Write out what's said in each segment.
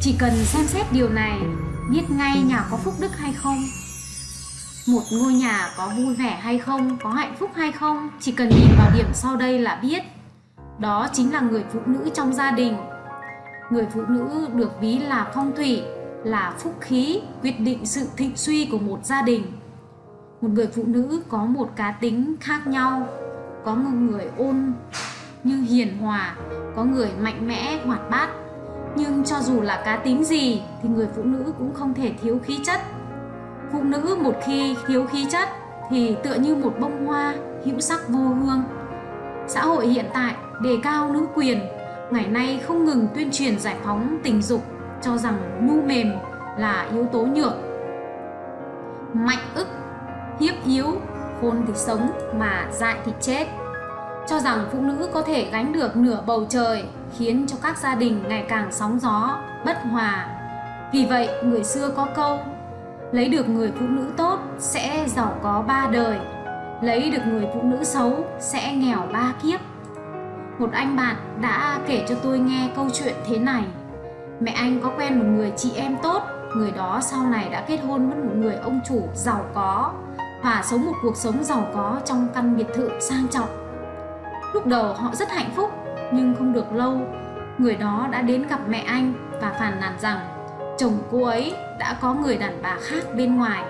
Chỉ cần xem xét điều này, biết ngay nhà có phúc đức hay không. Một ngôi nhà có vui vẻ hay không, có hạnh phúc hay không, chỉ cần nhìn vào điểm sau đây là biết. Đó chính là người phụ nữ trong gia đình. Người phụ nữ được ví là phong thủy, là phúc khí, quyết định sự thịnh suy của một gia đình. Một người phụ nữ có một cá tính khác nhau, có một người ôn như hiền hòa, có người mạnh mẽ, hoạt bát. Nhưng cho dù là cá tính gì thì người phụ nữ cũng không thể thiếu khí chất. Phụ nữ một khi thiếu khí chất thì tựa như một bông hoa hữu sắc vô hương. Xã hội hiện tại đề cao nữ quyền, ngày nay không ngừng tuyên truyền giải phóng tình dục cho rằng nhu mềm là yếu tố nhược. Mạnh ức, hiếp yếu, khôn thì sống mà dại thì chết cho rằng phụ nữ có thể gánh được nửa bầu trời khiến cho các gia đình ngày càng sóng gió, bất hòa. Vì vậy, người xưa có câu lấy được người phụ nữ tốt sẽ giàu có ba đời, lấy được người phụ nữ xấu sẽ nghèo ba kiếp. Một anh bạn đã kể cho tôi nghe câu chuyện thế này. Mẹ anh có quen một người chị em tốt, người đó sau này đã kết hôn với một người ông chủ giàu có và sống một cuộc sống giàu có trong căn biệt thự sang trọng Lúc đầu họ rất hạnh phúc nhưng không được lâu người đó đã đến gặp mẹ anh và phàn nàn rằng chồng cô ấy đã có người đàn bà khác bên ngoài.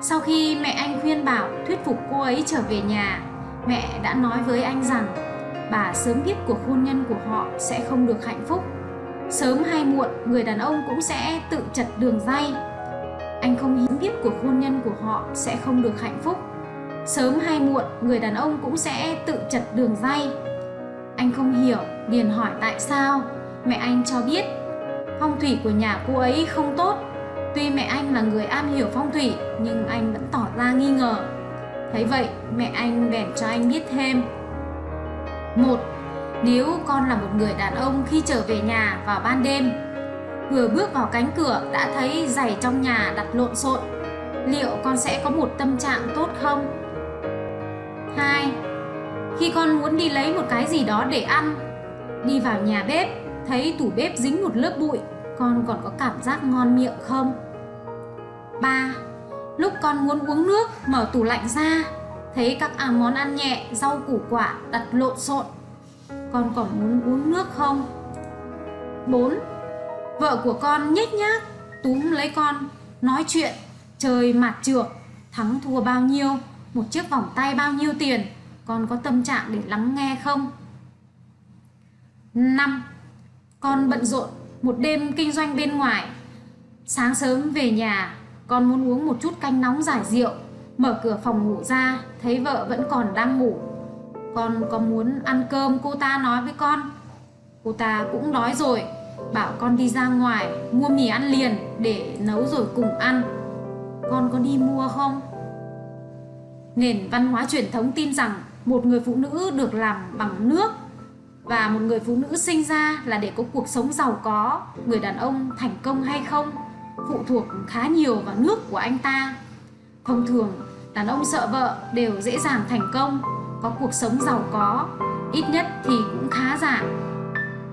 Sau khi mẹ anh khuyên bảo thuyết phục cô ấy trở về nhà, mẹ đã nói với anh rằng bà sớm biết cuộc hôn nhân của họ sẽ không được hạnh phúc. Sớm hay muộn, người đàn ông cũng sẽ tự chật đường dây. Anh không hiếm biết cuộc hôn nhân của họ sẽ không được hạnh phúc Sớm hay muộn, người đàn ông cũng sẽ tự chật đường dây. Anh không hiểu, liền hỏi tại sao. Mẹ anh cho biết, phong thủy của nhà cô ấy không tốt. Tuy mẹ anh là người am hiểu phong thủy, nhưng anh vẫn tỏ ra nghi ngờ. Thấy vậy, mẹ anh bèn cho anh biết thêm. Một, nếu con là một người đàn ông khi trở về nhà vào ban đêm, vừa bước vào cánh cửa đã thấy giày trong nhà đặt lộn xộn, liệu con sẽ có một tâm trạng tốt không? 2. Khi con muốn đi lấy một cái gì đó để ăn, đi vào nhà bếp, thấy tủ bếp dính một lớp bụi, con còn có cảm giác ngon miệng không? 3. Lúc con muốn uống nước, mở tủ lạnh ra, thấy các à, món ăn nhẹ, rau củ quả đặt lộn xộn, con còn muốn uống nước không? 4. Vợ của con nhếch nhác, túm lấy con, nói chuyện, trời mặt trượt, thắng thua bao nhiêu, một chiếc vòng tay bao nhiêu tiền con có tâm trạng để lắng nghe không? 5 con bận rộn một đêm kinh doanh bên ngoài. Sáng sớm về nhà, con muốn uống một chút canh nóng giải rượu, mở cửa phòng ngủ ra, thấy vợ vẫn còn đang ngủ. Con có muốn ăn cơm cô ta nói với con? Cô ta cũng đói rồi, bảo con đi ra ngoài mua mì ăn liền để nấu rồi cùng ăn. Con có đi mua không? Nền văn hóa truyền thống tin rằng một người phụ nữ được làm bằng nước và một người phụ nữ sinh ra là để có cuộc sống giàu có, người đàn ông thành công hay không phụ thuộc khá nhiều vào nước của anh ta. Thông thường, đàn ông sợ vợ đều dễ dàng thành công, có cuộc sống giàu có, ít nhất thì cũng khá giả.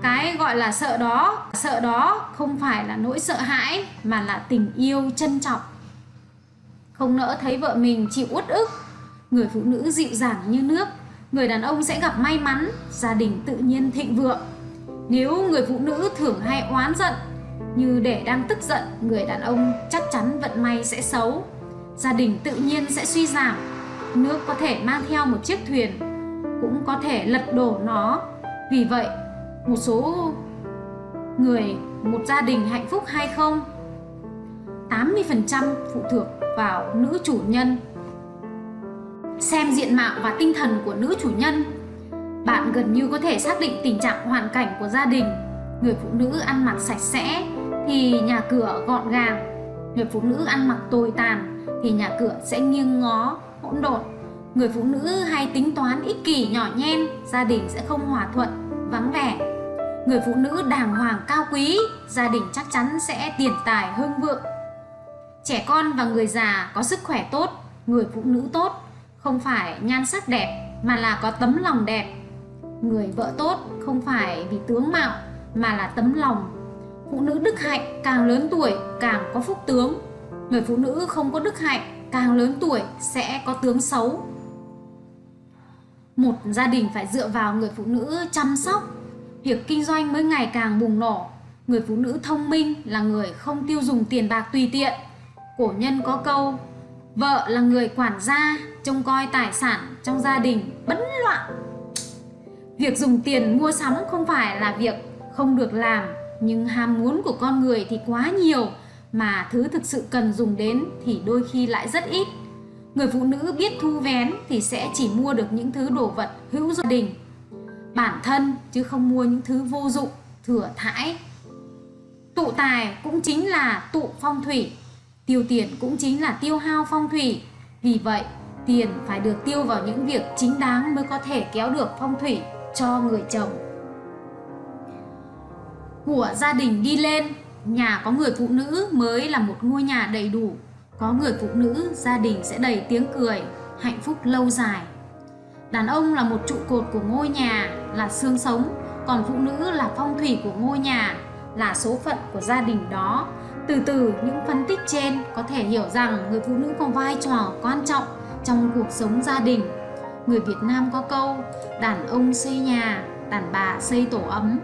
Cái gọi là sợ đó, sợ đó không phải là nỗi sợ hãi mà là tình yêu trân trọng. Không nỡ thấy vợ mình chịu uất ức người phụ nữ dịu dàng như nước. Người đàn ông sẽ gặp may mắn, gia đình tự nhiên thịnh vượng. Nếu người phụ nữ thường hay oán giận, như để đang tức giận, người đàn ông chắc chắn vận may sẽ xấu. Gia đình tự nhiên sẽ suy giảm. Nước có thể mang theo một chiếc thuyền, cũng có thể lật đổ nó. Vì vậy, một số người, một gia đình hạnh phúc hay không? 80% phụ thuộc vào nữ chủ nhân. Xem diện mạo và tinh thần của nữ chủ nhân. Bạn gần như có thể xác định tình trạng hoàn cảnh của gia đình. Người phụ nữ ăn mặc sạch sẽ thì nhà cửa gọn gàng. Người phụ nữ ăn mặc tồi tàn thì nhà cửa sẽ nghiêng ngó, hỗn độn. Người phụ nữ hay tính toán ích kỷ nhỏ nhen Gia đình sẽ không hòa thuận, vắng vẻ. Người phụ nữ đàng hoàng cao quý Gia đình chắc chắn sẽ tiền tài hưng vượng. Trẻ con và người già có sức khỏe tốt Người phụ nữ tốt không phải nhan sắc đẹp, mà là có tấm lòng đẹp. Người vợ tốt không phải vì tướng mạo, mà là tấm lòng. Phụ nữ đức hạnh càng lớn tuổi càng có phúc tướng. Người phụ nữ không có đức hạnh càng lớn tuổi sẽ có tướng xấu. Một gia đình phải dựa vào người phụ nữ chăm sóc. Việc kinh doanh mới ngày càng bùng nổ. Người phụ nữ thông minh là người không tiêu dùng tiền bạc tùy tiện. Cổ nhân có câu vợ là người quản gia, trông coi tài sản trong gia đình bấn loạn. Việc dùng tiền mua sắm không phải là việc không được làm, nhưng ham muốn của con người thì quá nhiều, mà thứ thực sự cần dùng đến thì đôi khi lại rất ít. Người phụ nữ biết thu vén thì sẽ chỉ mua được những thứ đồ vật hữu gia đình, bản thân chứ không mua những thứ vô dụng, thừa thãi. Tụ tài cũng chính là tụ phong thủy tiêu tiền cũng chính là tiêu hao phong thủy. Vì vậy, tiền phải được tiêu vào những việc chính đáng mới có thể kéo được phong thủy cho người chồng. Của gia đình đi lên, nhà có người phụ nữ mới là một ngôi nhà đầy đủ. Có người phụ nữ, gia đình sẽ đầy tiếng cười, hạnh phúc lâu dài. Đàn ông là một trụ cột của ngôi nhà, là xương sống. Còn phụ nữ là phong thủy của ngôi nhà, là số phận của gia đình đó từ từ, những phân tích trên có thể hiểu rằng người phụ nữ có vai trò quan trọng trong cuộc sống gia đình. Người việt nam có câu, đàn ông xây nhà, đàn bà xây tổ ấm.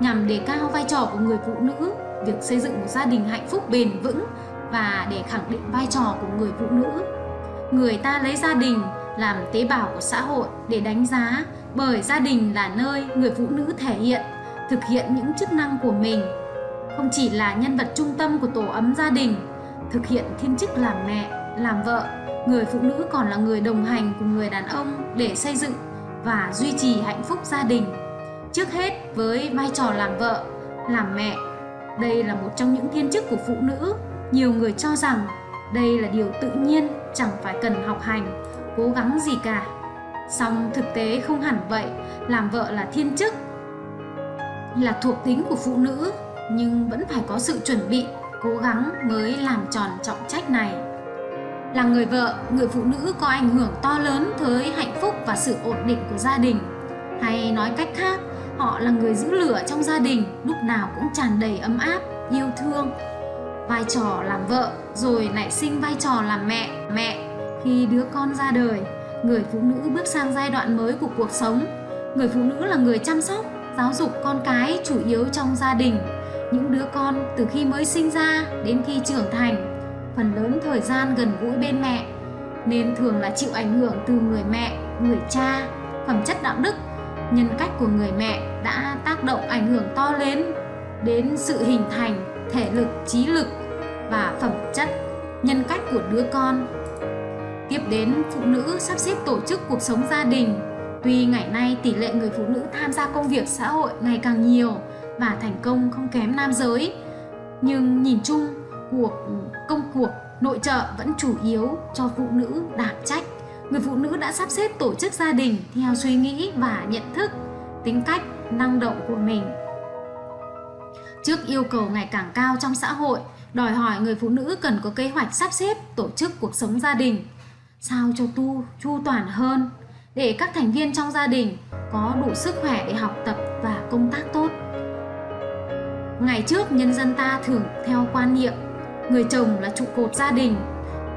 Nhằm đề cao vai trò của người phụ nữ, việc xây dựng một gia đình hạnh phúc bền vững và để khẳng định vai trò của người phụ nữ. Người ta lấy gia đình làm tế bào của xã hội để đánh giá bởi gia đình là nơi người phụ nữ thể hiện, thực hiện những chức năng của mình không chỉ là nhân vật trung tâm của tổ ấm gia đình, thực hiện thiên chức làm mẹ, làm vợ, người phụ nữ còn là người đồng hành cùng người đàn ông để xây dựng và duy trì hạnh phúc gia đình. Trước hết, với vai trò làm vợ, làm mẹ, đây là một trong những thiên chức của phụ nữ. Nhiều người cho rằng đây là điều tự nhiên, chẳng phải cần học hành, cố gắng gì cả. Song thực tế không hẳn vậy, làm vợ là thiên chức, là thuộc tính của phụ nữ nhưng vẫn phải có sự chuẩn bị, cố gắng mới làm tròn trọng trách này. Là người vợ, người phụ nữ có ảnh hưởng to lớn tới hạnh phúc và sự ổn định của gia đình. Hay nói cách khác, họ là người giữ lửa trong gia đình, lúc nào cũng tràn đầy ấm áp, yêu thương. Vai trò làm vợ, rồi nảy sinh vai trò làm mẹ mẹ. Khi đứa con ra đời, người phụ nữ bước sang giai đoạn mới của cuộc sống. Người phụ nữ là người chăm sóc, giáo dục con cái chủ yếu trong gia đình những đứa con từ khi mới sinh ra đến khi trưởng thành. Phần lớn thời gian gần gũi bên mẹ, nên thường là chịu ảnh hưởng từ người mẹ, người cha, phẩm chất đạo đức. Nhân cách của người mẹ đã tác động ảnh hưởng to lớn đến sự hình thành, thể lực, trí lực và phẩm chất, nhân cách của đứa con. Tiếp đến, phụ nữ sắp xếp tổ chức cuộc sống gia đình. Tuy ngày nay tỷ lệ người phụ nữ tham gia công việc xã hội ngày càng nhiều và thành công không kém nam giới. Nhưng nhìn chung, cuộc, công cuộc nội trợ vẫn chủ yếu cho phụ nữ đảm trách. Người phụ nữ đã sắp xếp tổ chức gia đình theo suy nghĩ và nhận thức, tính cách, năng động của mình. Trước yêu cầu ngày càng cao trong xã hội, đòi hỏi người phụ nữ cần có kế hoạch sắp xếp tổ chức cuộc sống gia đình, sao cho tu, chu toàn hơn. Để các thành viên trong gia đình có đủ sức khỏe để học tập và công tác tốt ngày trước nhân dân ta thường theo quan niệm, người chồng là trụ cột gia đình.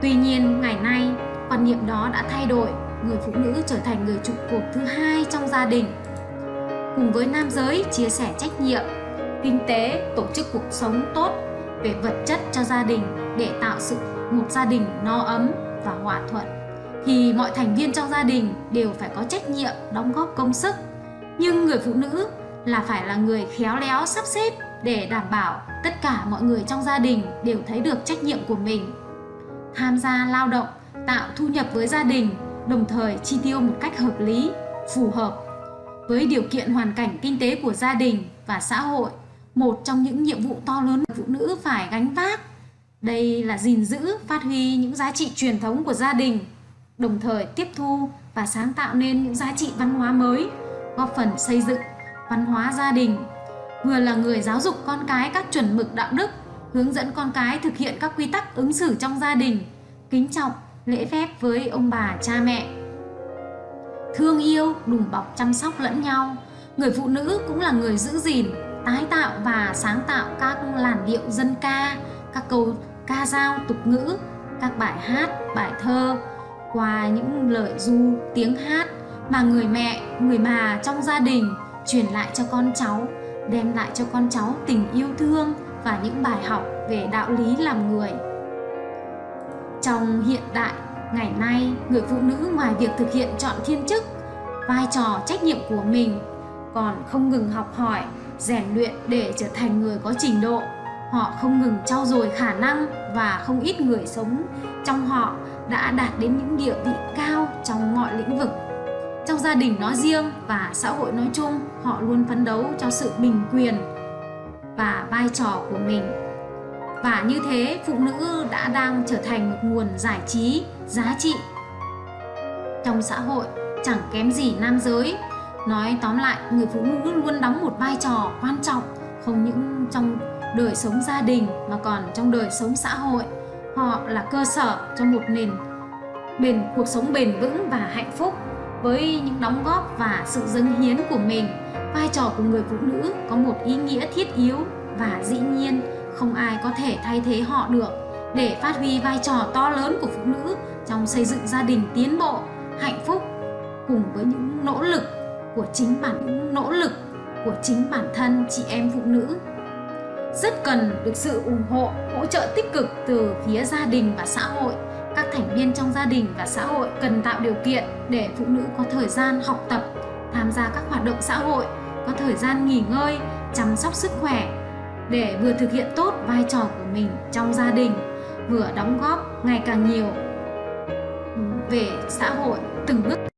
Tuy nhiên, ngày nay, quan niệm đó đã thay đổi, người phụ nữ trở thành người trụ cột thứ hai trong gia đình. Cùng với nam giới chia sẻ trách nhiệm, kinh tế, tổ chức cuộc sống tốt về vật chất cho gia đình để tạo sự một gia đình no ấm và hòa thuận, thì mọi thành viên trong gia đình đều phải có trách nhiệm đóng góp công sức. Nhưng người phụ nữ là phải là người khéo léo sắp xếp để đảm bảo tất cả mọi người trong gia đình đều thấy được trách nhiệm của mình. Tham gia lao động, tạo thu nhập với gia đình, đồng thời chi tiêu một cách hợp lý, phù hợp. Với điều kiện hoàn cảnh kinh tế của gia đình và xã hội, một trong những nhiệm vụ to lớn phụ nữ phải gánh vác. Đây là gìn giữ, phát huy những giá trị truyền thống của gia đình, đồng thời tiếp thu và sáng tạo nên những giá trị văn hóa mới, góp phần xây dựng văn hóa gia đình vừa là người giáo dục con cái các chuẩn mực đạo đức hướng dẫn con cái thực hiện các quy tắc ứng xử trong gia đình kính trọng lễ phép với ông bà cha mẹ. Thương yêu đùm bọc chăm sóc lẫn nhau. Người phụ nữ cũng là người giữ gìn tái tạo và sáng tạo các làn điệu dân ca, các câu ca dao tục ngữ, các bài hát, bài thơ qua những lời du, tiếng hát mà người mẹ, người bà trong gia đình truyền lại cho con cháu, đem lại cho con cháu tình yêu thương và những bài học về đạo lý làm người. Trong hiện đại, ngày nay, người phụ nữ ngoài việc thực hiện chọn thiên chức, vai trò trách nhiệm của mình còn không ngừng học hỏi, rèn luyện để trở thành người có trình độ. Họ không ngừng trau dồi khả năng và không ít người sống trong họ đã đạt đến những địa vị cao trong mọi lĩnh vực. Trong gia đình nói riêng và xã hội nói chung, họ luôn phấn đấu cho sự bình quyền và vai trò của mình. Và như thế, phụ nữ đã đang trở thành một nguồn giải trí, giá trị trong xã hội chẳng kém gì nam giới. Nói tóm lại, người phụ nữ luôn đóng một vai trò quan trọng không những trong đời sống gia đình mà còn trong đời sống xã hội. Họ là cơ sở cho một nền bền cuộc sống bền vững và hạnh phúc với những đóng góp và sự dâng hiến của mình. Vai trò của người phụ nữ có một ý nghĩa thiết yếu và dĩ nhiên, không ai có thể thay thế họ được. Để phát huy vai trò to lớn của phụ nữ trong xây dựng gia đình tiến bộ, hạnh phúc cùng với những nỗ lực của chính bản, những nỗ lực của chính bản thân chị em phụ nữ, rất cần được sự ủng hộ, hỗ trợ tích cực từ phía gia đình và xã hội các thành viên trong gia đình và xã hội cần tạo điều kiện để phụ nữ có thời gian học tập, tham gia các hoạt động xã hội, có thời gian nghỉ ngơi, chăm sóc sức khỏe, để vừa thực hiện tốt vai trò của mình trong gia đình, vừa đóng góp ngày càng nhiều về xã hội từng bước.